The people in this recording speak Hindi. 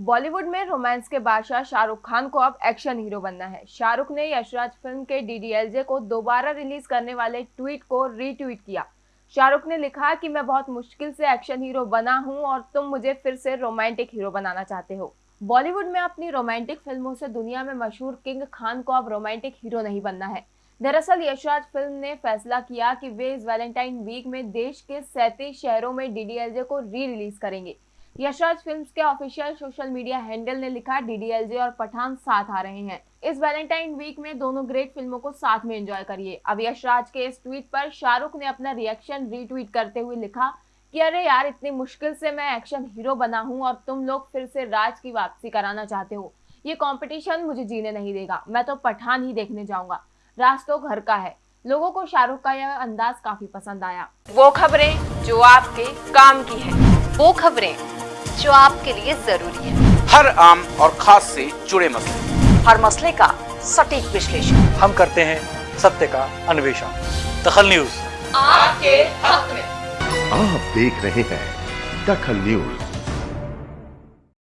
बॉलीवुड में रोमांस के बादशाह शाहरुख खान को अब एक्शन हीरो बनना है। शाहरुख ने यशराज फ़िल्म के डीडीएलजे को दोबारा रिलीज़ करने वाले ट्वीट को रीट्वीट किया। शाहरुख ने लिखा कि मैं बहुत मुश्किल से एक्शन हीरो बना हूँ और तुम मुझे फिर से रोमांटिक हीरो बनाना चाहते हो। बॉलीवुड में अपनी रोमांटिक फ़िल्मों से दुनिया में मशहूर किंग खान को अब रोमांटिक हीरो नहीं बनना है। दरअसल यशराज फ़िल्म ने फैसला किया कि वे इस वैलेंटाइन वीक में देश के सैंतीस शहरों में डीडीएलजे को री रिलीज़ करेंगे। यशराज फिल्म्स के ऑफिशियल सोशल मीडिया हैंडल ने लिखा, डीडीएलजे और पठान साथ आ रहे हैं। इस वैलेंटाइन वीक में दोनों ग्रेट फ़िल्मों को साथ में एंजॉय करिए। अब यशराज के इस ट्वीट पर शाहरुख ने अपना रिएक्शन रीट्वीट करते हुए लिखा कि, अरे यार, इतनी मुश्किल से मैं एक्शन हीरो बना हूँ और तुम लोग फिर से राज की वापसी कराना चाहते हो। ये कॉम्पिटिशन मुझे जीने नहीं देगा। मैं तो पठान ही देखने जाऊँगा। राज तो घर का है। लोगों को शाहरुख का यह अंदाज काफ़ी पसंद आया। वो खबरें जो आपके काम की है। वो खबरें जो आपके लिए ज़रूरी है। हर आम और खास से जुड़े मसले। हर मसले का सटीक विश्लेषण। हम करते हैं सत्य का अन्वेषण। दखल न्यूज़। आपके हक में। आप देख रहे हैं दखल न्यूज़।